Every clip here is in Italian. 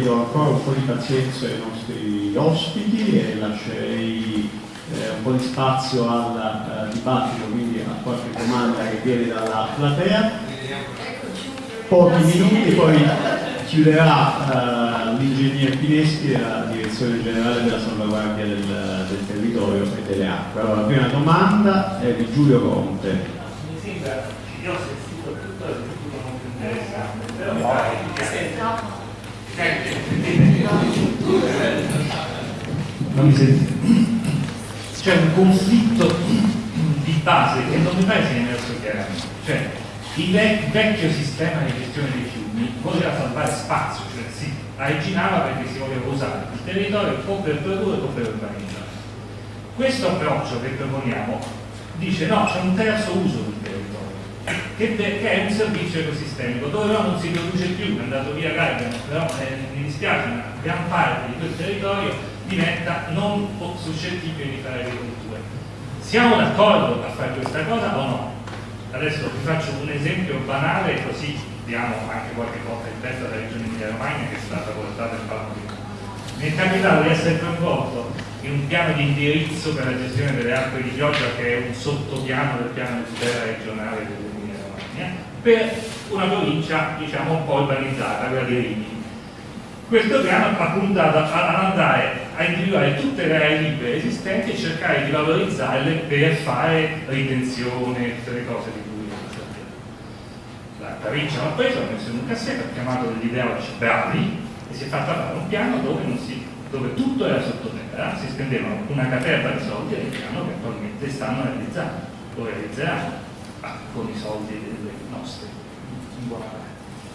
Do ancora un po' di pazienza ai nostri ospiti e lascerei eh, un po' di spazio al uh, dibattito, quindi a qualche domanda che viene dalla platea. Pochi minuti, poi chiuderà uh, l'ingegner Pineschi della Direzione Generale della Salvaguardia del, del, Territorio e delle Acque. Allora, la prima domanda è di Giulio Conte. Mi sembra, io ho sentito tutto futuro molto interessante, però mi pare che. C'è un conflitto di base che non mi pare sia emerso chiaramente. Cioè, il vecchio sistema di gestione dei fiumi voleva salvare spazio, cioè si originava perché si voleva usare il territorio o per produrre o per urbanizzare. Questo approccio che proponiamo dice no, c'è un terzo uso del territorio, che, che, è un servizio ecosistemico, dove non si produce più, è andato via Gaiden, però eh, mi dispiace, una gran parte di quel territorio diventa non suscettibile di fare agricoltura. Siamo d'accordo a fare questa cosa o no? Adesso vi faccio un esempio banale così diamo anche qualche volta in testa alla regione Emilia Romagna che è stata portata in palmo di è capitato di essere coinvolto in un piano di indirizzo per la gestione delle acque di pioggia che è un sottopiano del piano di tutela regionale dell'Emilia Romagna per una provincia diciamo un po' urbanizzata, quella di Rimini. Questo piano ha puntato ad andare a individuare tutte le aree libere esistenti e cercare di valorizzarle per fare ritenzione, tutte le cose di cui sappiamo. La provincia l'ha preso, l'ha messo in un cassetto, ha chiamato ideologi bravi e si è fatta fare un piano dove, si, dove tutto era sottoterra, si spendevano una caterva di soldi e piano che attualmente stanno realizzando, lo realizzeranno con i soldi delle nostre, in buona parte.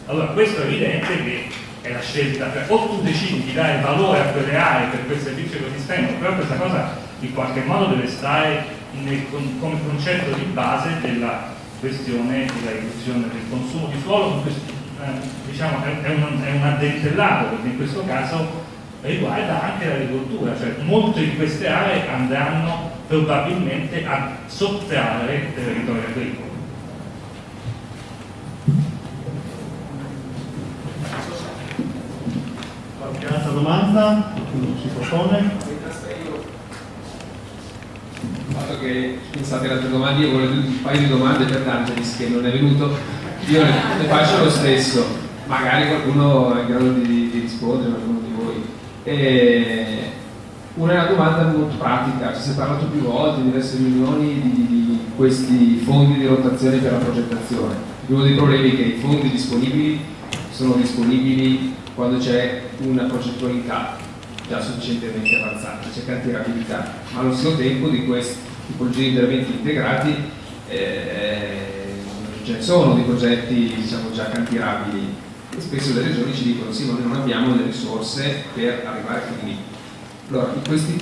Allora, questo è evidente che è la scelta, cioè, o tu decidi di dare valore a quelle aree per quel servizio ecosistemico, però questa cosa in qualche modo deve stare nel, come concetto di base della questione della riduzione del consumo di suolo, eh, diciamo, è, un, è un addentellato perché in questo caso riguarda anche l'agricoltura, cioè molte di queste aree andranno probabilmente a sottrarre territorio agricolo Qualche altra domanda? Si propone? Il fatto che pensate alle altre domande, io volevo un paio di domande per D'Angelis che non è venuto, io le, le faccio lo stesso, magari qualcuno è in grado di, di rispondere, qualcuno di voi. E una domanda molto pratica, ci si è parlato più volte in diverse riunioni di, di questi fondi di rotazione per la progettazione. Uno dei problemi è che i fondi disponibili sono disponibili quando c'è una progettualità già sufficientemente avanzata, c'è cantierabilità, ma allo stesso tempo di questi tipologie di interventi integrati eh, ce ne sono di progetti diciamo, già cantierabili spesso le regioni ci dicono sì ma noi non abbiamo le risorse per arrivare fin lì. Allora, questi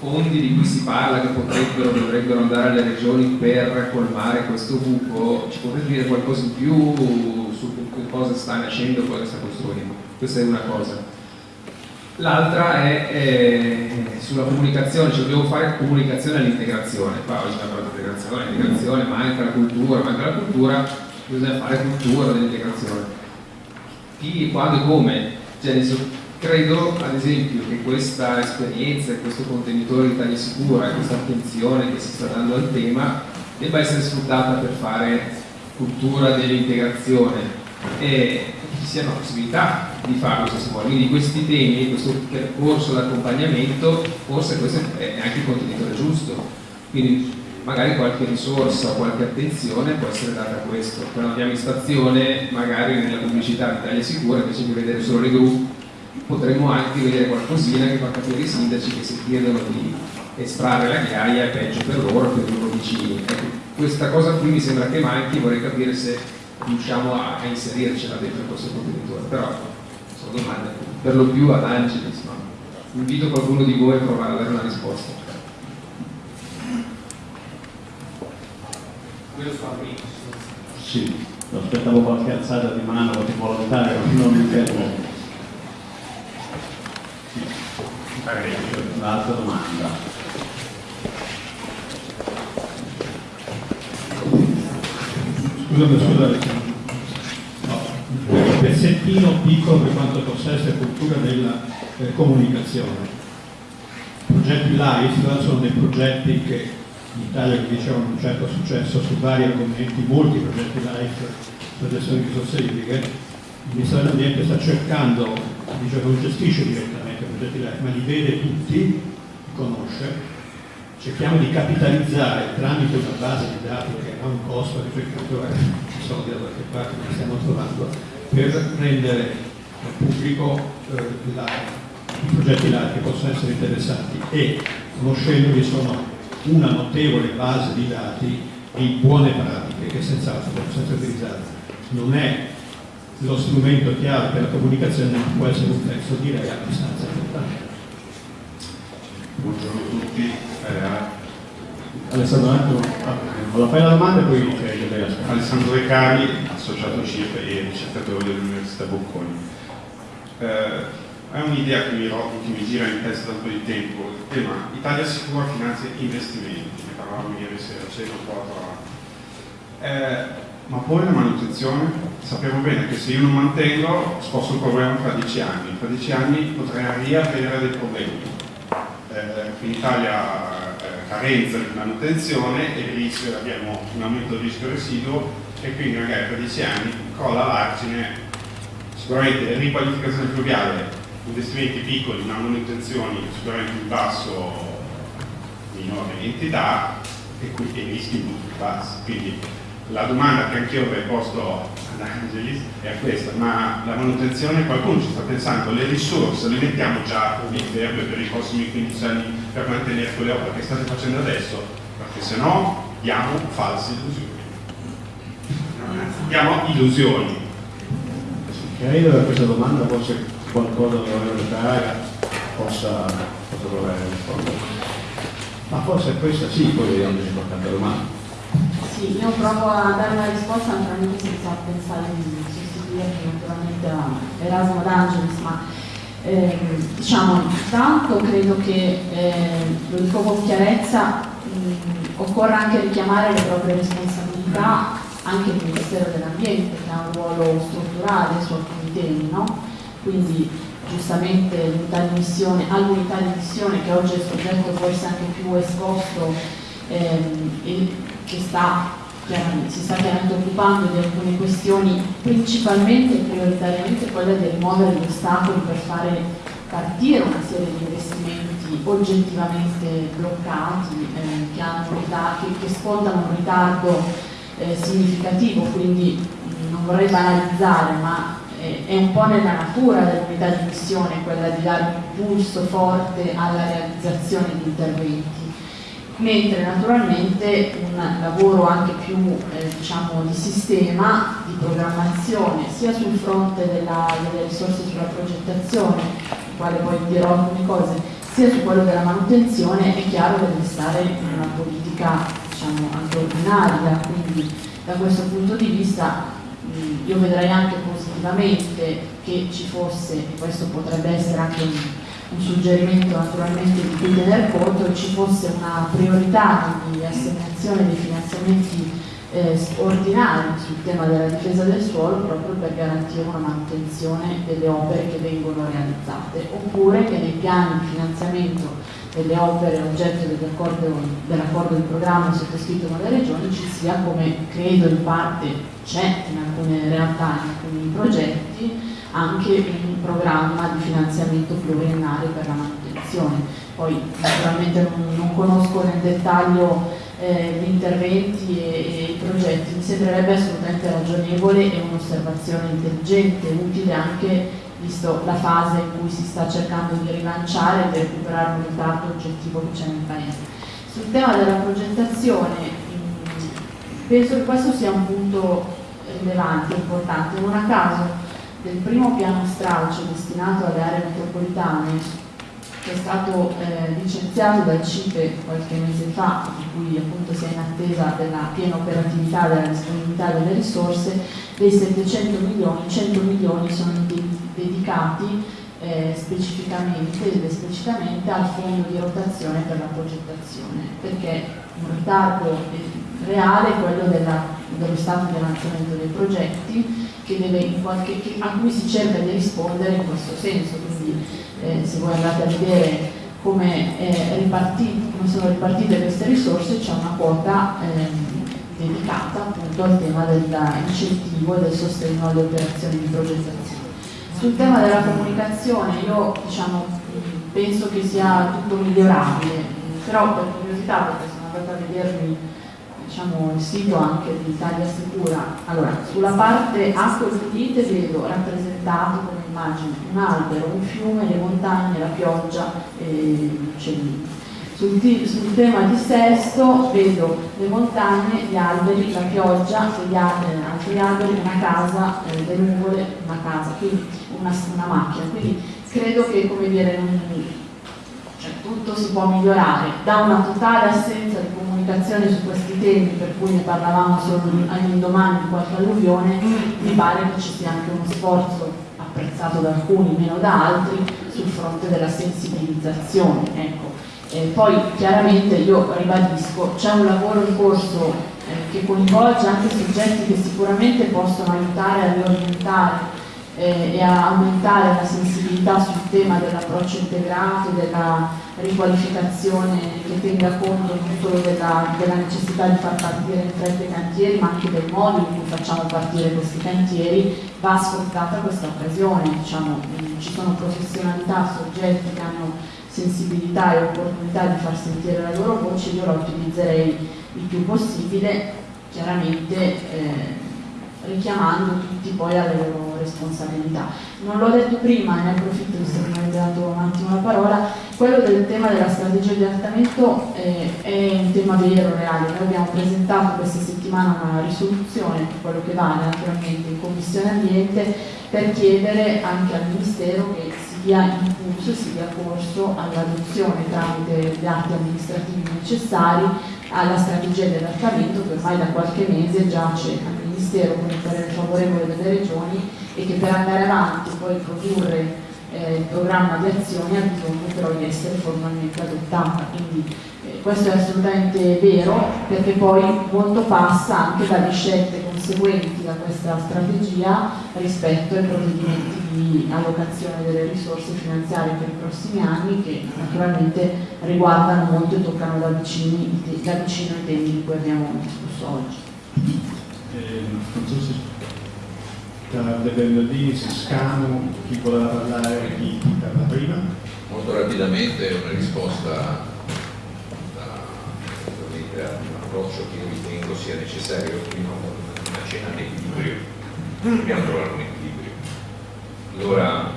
fondi di cui si parla che potrebbero, dovrebbero andare alle regioni per colmare questo buco, ci potete dire qualcosa in più su che cosa sta nascendo, cosa sta costruendo? questa è una cosa. L'altra è, è, sulla comunicazione, cioè dobbiamo fare comunicazione all'integrazione. Qua oggi abbiamo parlato di integrazione, integrazione, manca la cultura, manca la cultura, bisogna fare cultura dell'integrazione. Chi, quando e come? Cioè, credo ad esempio che questa esperienza, questo contenitore di taglia sicura questa attenzione che si sta dando al tema debba essere sfruttata per fare cultura dell'integrazione e ci sia una possibilità di farlo se si vuole. Quindi questi temi, questo percorso d'accompagnamento, forse questo è anche il contenitore giusto. Quindi magari qualche risorsa o qualche attenzione può essere data a questo. Quando andiamo in stazione, magari nella pubblicità di Italia Sicura, invece di vedere solo le gru, potremmo anche vedere qualcosina che fa capire i sindaci che si chiedono di estrarre la ghiaia è peggio per loro, per i loro vicini. Ecco, questa cosa qui mi sembra che manchi, vorrei capire se riusciamo a, a inserircela dentro questo contenitore, però sono domande per lo più ad Angelis, no? invito qualcuno di voi a provare a dare una risposta. Sì, aspettavo qualche alzata di mano, qualche volontario, non mi fermo. Un'altra domanda. Scusate, scusate. No, pezzettino piccolo per quanto possa essere cultura della eh, comunicazione. I progetti LIFE sono dei progetti che in Italia dicevano un certo successo su vari argomenti, molti progetti LIFE per di risorse idriche. Il Ministero dell'Ambiente sta cercando, dice non gestisce direttamente i progetti LIFE, ma li vede tutti, li conosce, cerchiamo di capitalizzare tramite una base di dati che ha un costo ricercatore, ci sono da qualche parte che stiamo trovando, per rendere pubblico eh, la, i progetti là che possono essere interessanti e conoscendoli sono una notevole base di dati di buone pratiche che senz'altro possono essere utilizzate. Non è lo strumento chiave per la comunicazione, ma può essere un pezzo direi abbastanza importante. Buongiorno a tutti. Eh, Alessandro, la fai la domanda e poi c'è Alessandro Recari, associato CIP e ricercatore dell'Università Bocconi. Eh, è un'idea che mi, che mi gira in testa da un po' di tempo, il tema Italia sicura finanzia investimenti, ne parlavamo ieri sera, c'era un po' eh, ma poi la manutenzione, sappiamo bene che se io non mantengo sposto il problema tra dieci anni, tra dieci anni potrei riavere dei problemi. Eh, in Italia eh, carenza di manutenzione e rischio, abbiamo un aumento del rischio residuo e quindi magari tra dieci anni crolla l'argine, sicuramente riqualificazione fluviale, investimenti piccoli ma manutenzioni sicuramente in basso, minore entità e quindi rischi molto più bassi. Quindi la domanda che anch'io avrei posto ad Angelis è questa, ma la manutenzione qualcuno ci sta pensando, le risorse le mettiamo già in fermo per i prossimi 15 anni per mantenere quelle opere che state facendo adesso, perché se no diamo false illusioni. Diamo illusioni. Credo che questa domanda fosse qualcosa dell'onorevole Ferrara possa, possa trovare rispondere. Ma forse questa sì, poi vediamo se qualche domanda. Sì, io provo a dare una risposta naturalmente senza pensare di sostituire naturalmente Erasmo D'Angelis, ma eh, diciamo, intanto credo che, eh, lo dico con chiarezza, mh, occorra anche richiamare le proprie responsabilità anche il Ministero dell'Ambiente che ha un ruolo strutturale su alcuni temi, no? Quindi giustamente l'unità di missione, all'unità di missione che oggi è soggetto forse anche più esposto ehm, e che sta, si sta chiaramente occupando di alcune questioni, principalmente e prioritariamente quella di rimuovere gli ostacoli per fare partire una serie di investimenti oggettivamente bloccati eh, che, hanno, che, che scontano un ritardo eh, significativo, quindi non vorrei banalizzare, ma è un po' nella natura dell'unità di missione quella di dare un impulso forte alla realizzazione di interventi. Mentre naturalmente un lavoro anche più eh, diciamo, di sistema, di programmazione, sia sul fronte della, delle risorse sulla progettazione, sul quale poi dirò alcune cose, sia su quello della manutenzione, è chiaro che deve stare in una politica diciamo, anche ordinaria, quindi da questo punto di vista io vedrei anche positivamente che ci fosse, e questo potrebbe essere anche un, un suggerimento naturalmente di cui tener conto, ci fosse una priorità di assegnazione dei finanziamenti eh, ordinari sul tema della difesa del suolo proprio per garantire una manutenzione delle opere che vengono realizzate, oppure che nei piani di finanziamento delle opere oggetto dell'accordo di programma sottoscritto con le regioni ci sia come credo in parte c'è in alcune realtà, in alcuni progetti, anche un programma di finanziamento pluriennale per la manutenzione. Poi naturalmente non, non conosco nel dettaglio eh, gli interventi e, e, i progetti, mi sembrerebbe assolutamente ragionevole e un'osservazione intelligente, utile anche visto la fase in cui si sta cercando di rilanciare e di recuperare un ritardo oggettivo che c'è nel Paese. Sul tema della progettazione, penso che questo sia un punto rilevante, importante. Non a caso del primo piano stralcio destinato alle aree metropolitane che è stato eh, licenziato dal CIPE qualche mese fa, di cui appunto si è in attesa della piena operatività della disponibilità delle risorse, dei 700 milioni, 100 milioni sono dedicati eh, specificamente esplicitamente al fondo di rotazione per la progettazione, perché un ritardo reale è quello della, dello stato di avanzamento dei progetti che qualche, che, a cui si cerca di rispondere in questo senso. Quindi eh, se voi andate a vedere come, come, sono ripartite queste risorse c'è una quota ehm, dedicata appunto al tema dell'incentivo e del sostegno alle operazioni di progettazione. Sul tema della comunicazione io diciamo, penso che sia tutto migliorabile, però per curiosità, perché sono andata a vedermi diciamo, il sito anche di Italia Sicura, allora sulla parte acque pulite vedo rappresentato come immagine un albero, un fiume, le montagne, la pioggia e gli uccellini sul, sul, tema di Sesto vedo le montagne, gli alberi, la pioggia, altri alberi, una casa, eh, le nuvole, una casa, quindi una, una, macchina. Quindi credo che come dire, non, cioè, tutto si può migliorare. Da una totale assenza di comunicazione su questi temi, per cui ne parlavamo solo all'indomani di qualche alluvione, mi pare che ci sia anche uno sforzo apprezzato da alcuni, meno da altri, sul fronte della sensibilizzazione. Ecco eh, poi chiaramente io ribadisco, c'è un lavoro in corso eh, che coinvolge anche soggetti che sicuramente possono aiutare a riorientare eh, e a aumentare la sensibilità sul tema dell'approccio integrato, della riqualificazione che tenga conto non solo della, della, necessità di far partire in fretta i cantieri, ma anche del modo in cui facciamo partire questi cantieri, va sfruttata questa occasione. Diciamo, ci sono professionalità, soggetti che hanno sensibilità e opportunità di far sentire la loro voce, io la utilizzerei il più possibile, chiaramente eh, richiamando tutti poi alle loro responsabilità. Non l'ho detto prima, ne approfitto che mi avete dato un attimo la parola, quello del tema della strategia di adattamento eh, è un tema vero, reale. Noi abbiamo presentato questa settimana una risoluzione, quello che vale naturalmente in Commissione Ambiente, per chiedere anche al Ministero che dia impulso e si dia corso all'adozione tramite gli atti amministrativi necessari alla strategia di adattamento che ormai da qualche mese giace al Ministero con il parere favorevole delle regioni e che per andare avanti poi produrre eh, il programma di azione ha bisogno però di essere formalmente adottata. Quindi eh, questo è assolutamente vero perché poi molto passa anche dalle scelte conseguenti da questa strategia rispetto ai provvedimenti di allocazione delle risorse finanziarie per i prossimi anni che naturalmente riguardano molto e toccano da, vicini, da vicino i temi di cui abbiamo discusso oggi. Eh, non so se tra De Bernardini, Siscano, chi voleva parlare, chi parla prima? Molto rapidamente una risposta da, a un approccio che io ritengo sia necessario prima una cena di equilibrio. Dobbiamo trovare un equilibrio. Allora,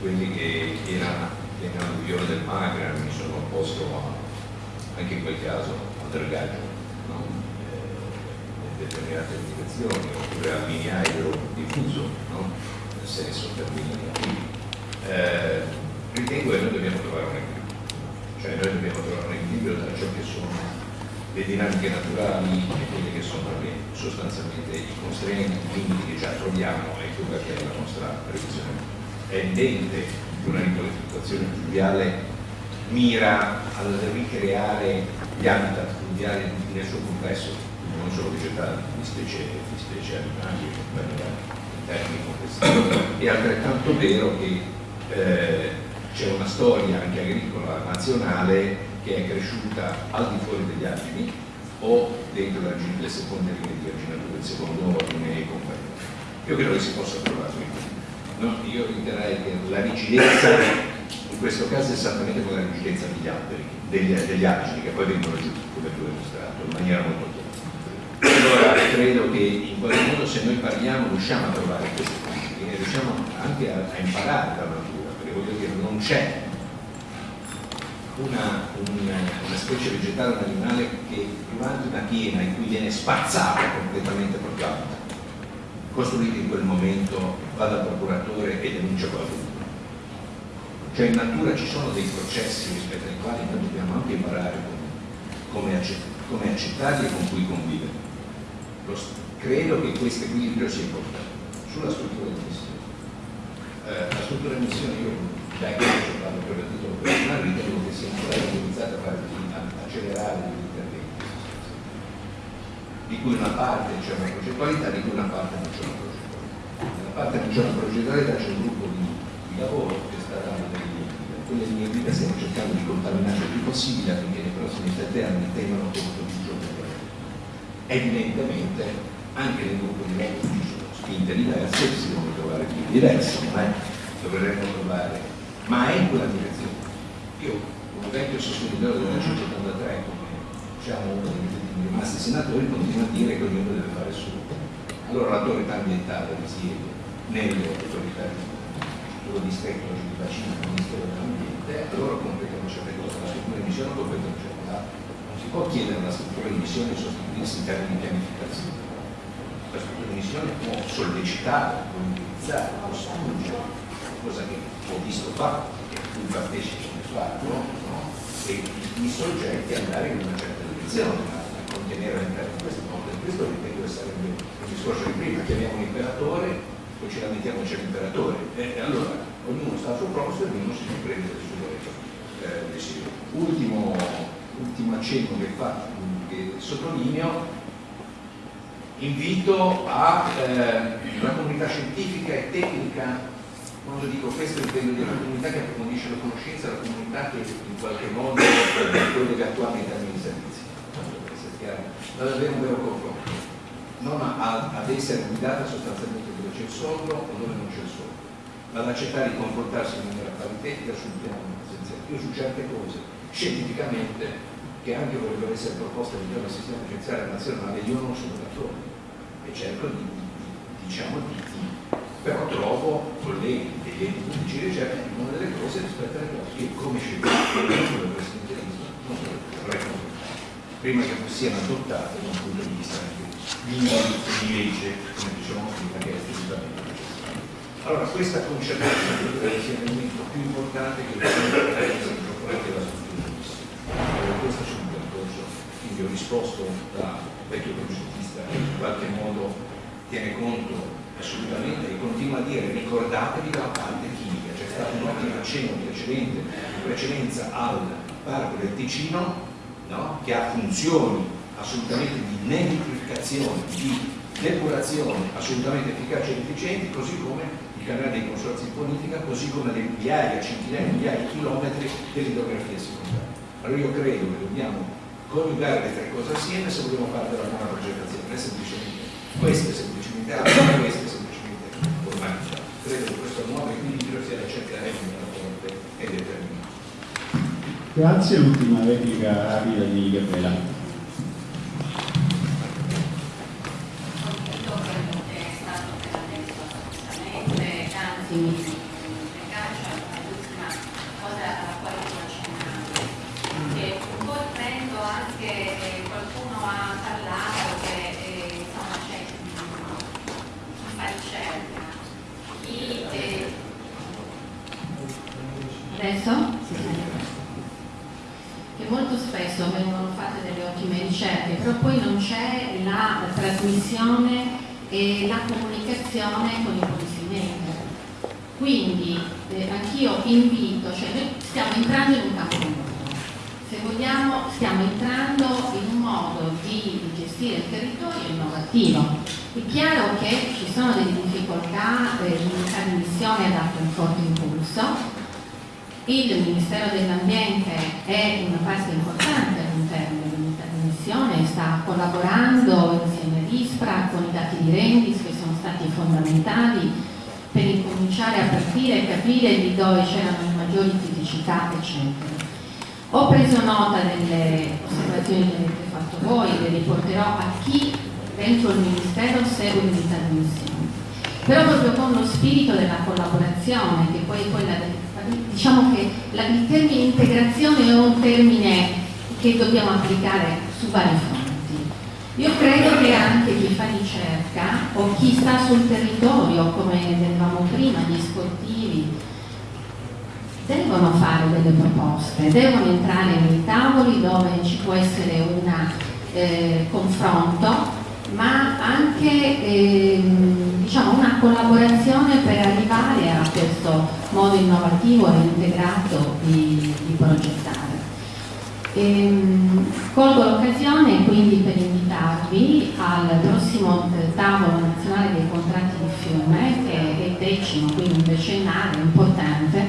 quelli che erano nell'alluvione del Magra mi sono opposto a, anche in quel caso al dragaggio determinate indicazioni oppure al mini aereo diffuso, no? nel senso termini negativi. Eh, ritengo che noi dobbiamo trovare un equilibrio, cioè noi dobbiamo trovare un equilibrio tra ciò che sono le dinamiche naturali e quelle che sono sostanzialmente i constrainti, i limiti che già troviamo e quella che è la nostra previsione. È evidente che una riqualificazione fluviale mira a ricreare gli habitat fluviali nel suo complesso non solo vegetali, di specie, di specie animali tecnico è altrettanto vero che eh, c'è una storia anche agricola nazionale che è cresciuta al di fuori degli argini o dentro le seconde linee di arginatura, il secondo ordine e compagnia. Io credo che si possa trovare no, io riterrei che la rigidezza in questo caso è esattamente come la rigidezza degli alberi, degli, degli argini che poi vengono giù, come tu hai mostrato, in maniera molto chiara credo che in qualche modo se noi parliamo riusciamo a trovare questi punti e riusciamo anche a, a imparare dalla natura, perché voglio dire non c'è una, una, una, specie vegetale, un animale che durante una piena in cui viene spazzata completamente proprio alta, costruito in quel momento, va dal procuratore e denuncia qualcuno. Cioè in natura ci sono dei processi rispetto ai quali noi dobbiamo anche imparare come, come accettarli e con cui convivere credo che questo equilibrio sia importante. Sulla struttura di missione. Eh, la struttura di missione io da che ho parlato per il titolo personale ritengo che sia ancora utilizzata per accelerare gli interventi di cui una parte c'è una progettualità, di cui una parte non c'è una progettualità. parte non c'è una progettualità, c'è un gruppo di, di lavoro che sta dando delle quelle linee guida stiamo cercando di contaminare il più possibile affinché nei prossimi sette anni tengano conto Evidentemente anche nel gruppo di lavoro ci sono spinte diverse, si devono trovare più diverse, ma dovremmo trovare, ma è in quella direzione. Io, come vecchio sostenitore della 173, come diciamo uno dei rimasti senatori, continuo a dire che ognuno deve fare il. Allora l'autorità ambientale risiede nelle autorità sullo distretto di bacino del Ministero dell'Ambiente, allora completano certe cose, la struttura di missione completano certe altre. Si può chiedere alla struttura di missione sostituirsi in termini di pianificazione. La struttura di missione può sollecitare, può indirizzare, può spingere, cosa che ho visto fare, che cui partecipo fatto, no? e i soggetti andare in una certa direzione, ma contenere all'interno di questo mondo. Questo ripeto sarebbe il discorso di prima, chiamiamo l'imperatore, poi ci lamentiamo c'è l'imperatore. E allora ognuno sta al suo posto e ognuno si prende le sue eh, decisioni. Ultimo, ultimo accenno che, fa, che sottolineo, invito a eh, comunità scientifica e tecnica quando dico questo intendo dire la comunità che approfondisce la conoscenza, la comunità che in qualche modo collega attualmente ai servizi. Ma davvero un vero confronto, non a, ad essere guidata sostanzialmente dove c'è il soldo o dove non c'è il soldo, ma ad accettare di confrontarsi in maniera paritetica sul piano essenziale. Io su certe cose, scientificamente, che anche vorrebbero essere proposte all'interno del sistema giudiziario nazionale, io non sono d'accordo e cerco di, diciamo, di, di però trovo colleghi degli enti pubblici di ricerca in una delle cose rispetto alle cose che come scienziato del presidenzialismo non vorrei prima che siano adottate da un punto di vista di di legge, come dicevamo prima, che è assolutamente. Allora, questa concertazione credo che sia l'elemento più importante che deve essere incorporato alla struttura di allora, questo c'è un percorso, quindi ho risposto da vecchio progettista che in qualche modo tiene conto assolutamente e continua a dire ricordatevi della parte chimica, c'è stato un ottimo accenno precedente, in precedenza al parco del Ticino no? che ha funzioni assolutamente di nemificazione, di depurazione assolutamente efficaci ed efficienti, così come il canale dei consorzi di politica, così come le migliaia, centinaia, migliaia di chilometri dell'idrografia secondaria. Allora io credo che dobbiamo coniugare le tre cose assieme se vogliamo fare della buona progettazione, è semplicemente questo è semplicemente altro, questo è semplicemente formalità. Credo che questo nuovo equilibrio sia da cercare forte e determinata. Grazie, l'ultima replica rapida di Gabriela. Adesso? Che molto spesso vengono fatte delle ottime ricerche, però poi non c'è la trasmissione e la comunicazione con i policymaker. Quindi eh, anch'io invito, cioè noi stiamo entrando in un campo nuovo, se vogliamo stiamo entrando in un modo di gestire il territorio innovativo. È chiaro che ci sono delle difficoltà, eh, l'unità di missione ha dato un forte impulso, il Ministero dell'Ambiente è una parte importante all'interno dell'unità di missione, sta collaborando insieme all'ISPRA con i dati di Rendis che sono stati fondamentali per incominciare a partire e capire di dove c'erano le maggiori criticità, eccetera. Ho preso nota delle osservazioni che avete fatto voi, le riporterò a chi dentro il Ministero segue l'unità di missione. Però proprio con lo spirito della collaborazione, che poi è quella del diciamo che la, il termine integrazione è un termine che dobbiamo applicare su vari fronti. Io credo che anche chi fa ricerca o chi sta sul territorio, come vedevamo prima, gli sportivi, devono fare delle proposte, devono entrare nei tavoli dove ci può essere un eh, confronto ma anche ehm, diciamo, una collaborazione per arrivare a questo modo innovativo e integrato di, di progettare. Ehm, colgo l'occasione quindi per invitarvi al prossimo tavolo nazionale dei contratti di fiume, che è il decimo, quindi un decennale importante,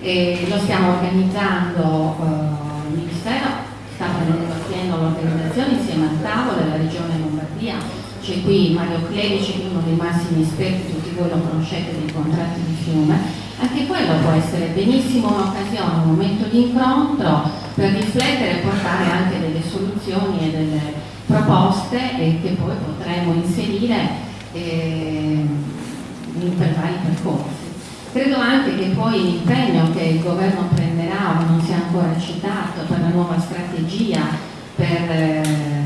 e lo stiamo organizzando, eh, il Ministero sta prendendo l'organizzazione insieme al tavolo della Regione Lombardia, c'è qui Mario Clerici, uno dei massimi esperti, tutti voi lo conoscete, dei contratti di fiume, anche quello può essere benissimo un'occasione, un momento di incontro per riflettere e portare anche delle soluzioni e delle proposte e che poi potremo inserire eh, per vari percorsi. Credo anche che poi l'impegno che il governo prenderà, o non sia ancora citato, per la nuova strategia per eh,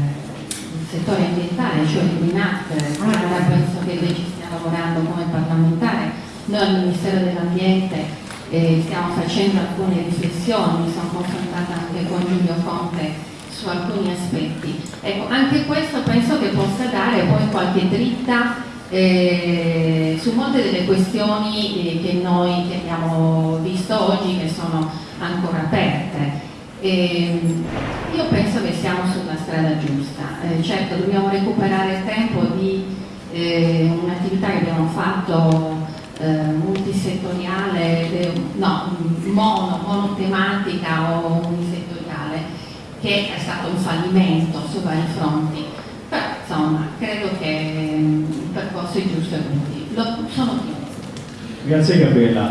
settore ambientale, cioè il RINAT, penso che lei ci stia lavorando come parlamentare, noi al Ministero dell'Ambiente eh, stiamo facendo alcune riflessioni, mi sono confrontata anche con Giulio Conte su alcuni aspetti. Ecco, anche questo penso che possa dare poi qualche dritta eh, su molte delle questioni eh, che noi che abbiamo visto oggi che sono ancora aperte. Eh, io penso che siamo sulla strada giusta, eh, certo dobbiamo recuperare tempo di eh, un'attività che abbiamo fatto eh, multisettoriale, no, mono, monotematica o unisettoriale, che è stato un fallimento su vari fronti. Però insomma, credo che il percorso è giusto e utile. Lo, sono ottimista. Grazie Gabriella.